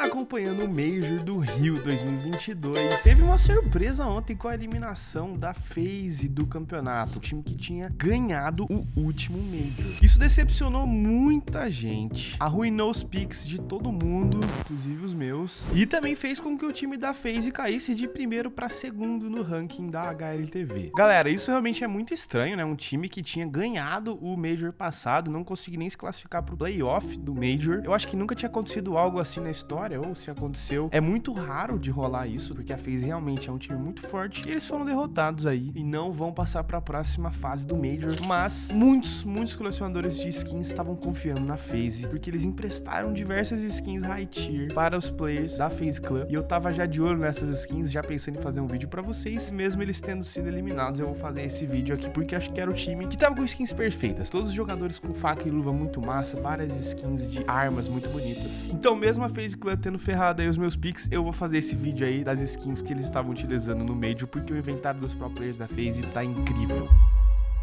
tá acompanhando o Major do Rio 2022. Teve uma surpresa ontem com a eliminação da FaZe do campeonato, o time que tinha ganhado o último Major. Isso decepcionou muita gente, arruinou os picks de todo mundo, inclusive os meus, e também fez com que o time da FaZe caísse de primeiro para segundo no ranking da HLTV. Galera, isso realmente é muito estranho, né? Um time que tinha ganhado o Major passado, não conseguiu nem se classificar pro playoff do Major. Eu acho que nunca tinha acontecido algo assim na história, ou se aconteceu, é muito raro de rolar isso, porque a FaZe realmente é um time muito forte. E eles foram derrotados aí e não vão passar para a próxima fase do Major, mas muitos, muitos colecionadores de skins estavam confiando na FaZe, porque eles emprestaram diversas skins high tier para os players da FaZe Club, e eu tava já de olho nessas skins, já pensando em fazer um vídeo para vocês, mesmo eles tendo sido eliminados, eu vou fazer esse vídeo aqui porque acho que era o time que tava com skins perfeitas, todos os jogadores com faca e luva muito massa, várias skins de armas muito bonitas. Então mesmo a FaZe Clan tendo ferrado aí os meus picks, eu vou fazer esse vídeo aí das skins que eles estavam utilizando no Major, porque o inventário dos pro players da FaZe tá incrível.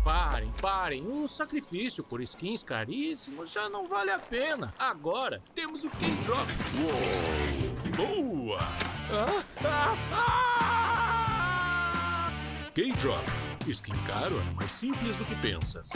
Parem, parem. O sacrifício por skins caríssimos já não vale a pena. Agora temos o K-Drop. Boa! Ah, ah, ah! K-Drop. Skin caro é mais simples do que pensas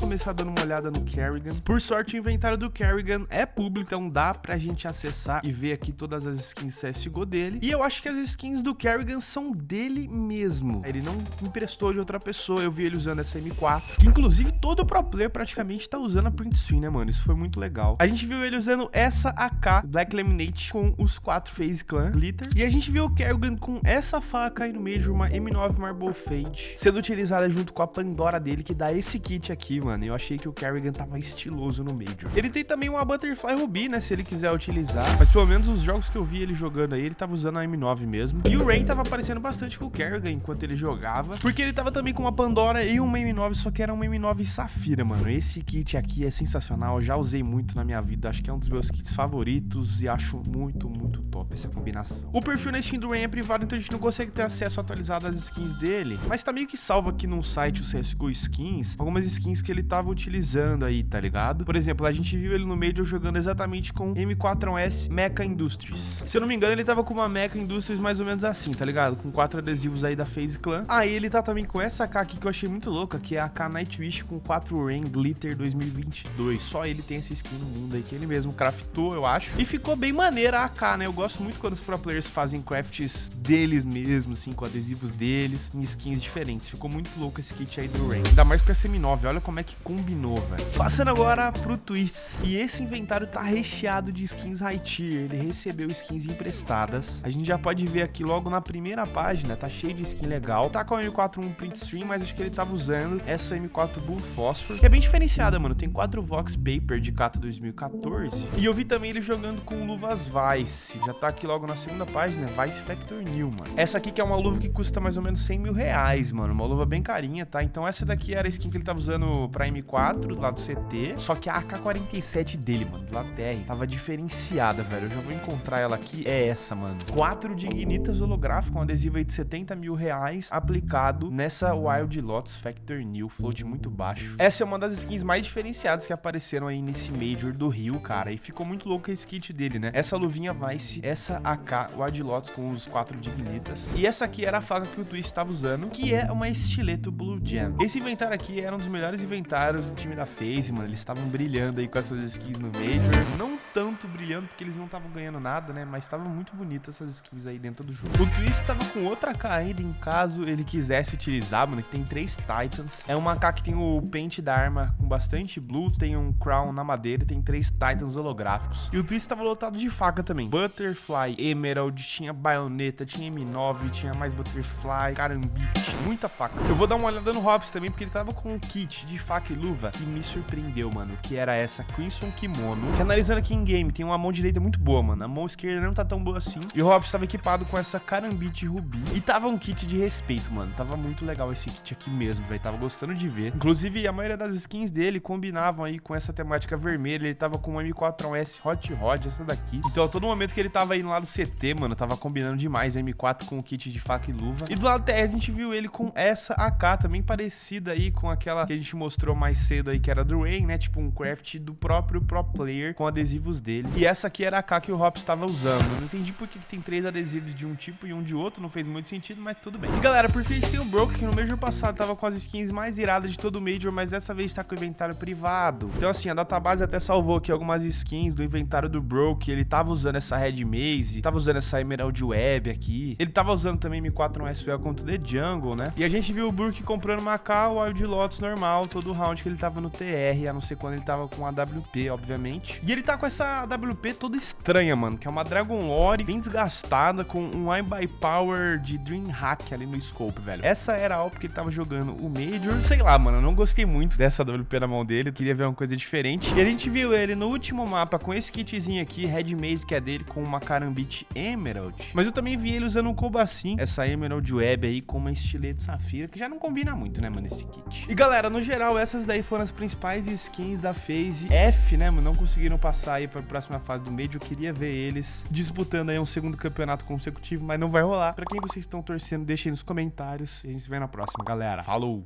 começar dando uma olhada no Kerrigan. Por sorte, o inventário do Kerrigan é público, então dá pra gente acessar e ver aqui todas as skins CSGO dele. E eu acho que as skins do Kerrigan são dele mesmo. Ele não emprestou de outra pessoa, eu vi ele usando essa M4, que inclusive todo pro player praticamente tá usando a print screen, né, mano? Isso foi muito legal. A gente viu ele usando essa AK Black Laminate com os quatro Phase Clan Glitter. E a gente viu o Kerrigan com essa faca aí no meio de uma M9 Marble Fade, sendo utilizada junto com a Pandora dele, que dá esse kit aqui, mano. Eu achei que o Kerrigan tava estiloso no Major. Ele tem também uma Butterfly Ruby, né? Se ele quiser utilizar. Mas pelo menos os jogos que eu vi ele jogando aí, ele tava usando a M9 mesmo. E o Rain tava aparecendo bastante com o Kerrigan enquanto ele jogava. Porque ele tava também com uma Pandora e uma M9, só que era uma M9 Safira, mano. Esse kit aqui é sensacional. Eu já usei muito na minha vida. Acho que é um dos meus kits favoritos e acho muito, muito top essa combinação. O perfil na Steam do Rain é privado, então a gente não consegue ter acesso atualizado às skins dele. Mas tá meio que salvo aqui no site o CSGO Skins, algumas skins que ele tava utilizando aí, tá ligado? Por exemplo, a gente viu ele no Major jogando exatamente com M4S Mecha Industries. Se eu não me engano, ele tava com uma Mecha Industries mais ou menos assim, tá ligado? Com quatro adesivos aí da FaZe Clan. Aí ele tá também com essa AK aqui que eu achei muito louca, que é a AK Nightwish com 4 Rain Glitter 2022. Só ele tem essa skin no mundo aí, que ele mesmo craftou, eu acho. E ficou bem maneira a AK, né? Eu gosto muito quando os pro players fazem crafts deles mesmo, assim, com adesivos deles, em skins diferentes. Ficou muito louco esse kit aí do Rain. Ainda mais com essa M9, olha como é que combinou, velho. Passando agora pro Twist. E esse inventário tá recheado de skins high tier. Ele recebeu skins emprestadas. A gente já pode ver aqui logo na primeira página, tá cheio de skin legal. Tá com a M4 print stream, mas acho que ele tava usando essa M4 Bull Phosphor, que é bem diferenciada, mano. Tem quatro Vox Paper de Cato 2014. E eu vi também ele jogando com luvas Vice. Já tá aqui logo na segunda página, Vice Factor New, mano. Essa aqui que é uma luva que custa mais ou menos 100 mil reais, mano. Uma luva bem carinha, tá? Então essa daqui era a skin que ele tava usando pra M4, do lado do CT. Só que a AK-47 dele, mano, do lado TR, tava diferenciada, velho. Eu já vou encontrar ela aqui. É essa, mano. Quatro dignitas holográfico, um adesivo aí de 70 mil reais, aplicado nessa Wild Lotus Factor New, float muito baixo. Essa é uma das skins mais diferenciadas que apareceram aí nesse Major do Rio, cara. E ficou muito louco esse kit dele, né? Essa luvinha Vice, essa AK Wild Lotus com os quatro dignitas. E essa aqui era a faca que o Twist estava usando, que é uma estileto Blue Jam. Esse inventário aqui era um dos melhores inventários do time da FaZe, mano. Eles estavam brilhando aí com essas skins no Major. Não tanto brilhando, porque eles não estavam ganhando nada, né? Mas estavam muito bonitas essas skins aí dentro do jogo. O Twist tava com outra AK ainda, em caso ele quisesse utilizar, mano, que tem três Titans. É uma AK que tem o pente da arma com bastante blue, tem um crown na madeira e tem três Titans holográficos. E o Twist tava lotado de faca também. Butterfly, Emerald, tinha baioneta, tinha M9, tinha mais Butterfly, carambite, muita faca. Eu vou dar uma olhada no Hobbs também, porque ele tava com um kit de faca e luva que me surpreendeu, mano, que era essa Crimson Kimono, que analisando aqui em game, tem uma mão direita muito boa, mano, a mão esquerda não tá tão boa assim, e o Hobbs estava equipado com essa Carambite Ruby, e tava um kit de respeito, mano, tava muito legal esse kit aqui mesmo, velho, tava gostando de ver, inclusive Inclusive, a maioria das skins dele combinavam aí com essa temática vermelha. Ele tava com uma M4A1S Hot Rod, essa daqui. Então, a todo momento que ele tava indo lá do CT, mano, tava combinando demais a M4 com o kit de faca e luva. E do lado TR, a gente viu ele com essa AK, também parecida aí com aquela que a gente mostrou mais cedo aí, que era do Rain, né? Tipo um craft do próprio pro player com adesivos dele. E essa aqui era a AK que o Hops estava usando. Não entendi por que tem três adesivos de um tipo e um de outro, não fez muito sentido, mas tudo bem. E galera, por fim a gente tem o Broke, que no Major passado tava com as skins mais iradas de todo o Major, mas dessa vez tá com o inventário privado. Então assim, a database até salvou aqui algumas skins do inventário do Broke, ele tava usando essa Red Maze, tava usando essa Emerald Web aqui, ele tava usando também M4 s contra o The Jungle, né? E a gente viu o Brook comprando uma K, Wild Lotus normal, todo round que ele tava no TR, a não ser quando ele tava com a WP, obviamente. E ele tá com essa WP toda estranha, mano, que é uma Dragon Lore bem desgastada, com um I by Power de Dreamhack ali no scope, velho. Essa era a AWP que ele tava jogando o Major. Sei lá, mano, eu não gostei muito dessa WP na mão dele, queria ver uma coisa diferente. E a gente viu ele no último mapa com esse kitzinho aqui, Red Maze, que é dele, com uma Karambit Emerald. Mas eu também vi ele usando um Kobassin, essa Emerald Web aí, com uma estilete Safira, que já não combina muito, né, mano, esse kit. E galera, no geral, essas daí foram as principais skins da Phase F, né, mano, não conseguiram passar aí pra próxima fase do Major, eu queria ver eles disputando aí um segundo campeonato consecutivo, mas não vai rolar. Pra quem vocês estão torcendo, deixem nos comentários e a gente se vê na próxima, galera. Falou!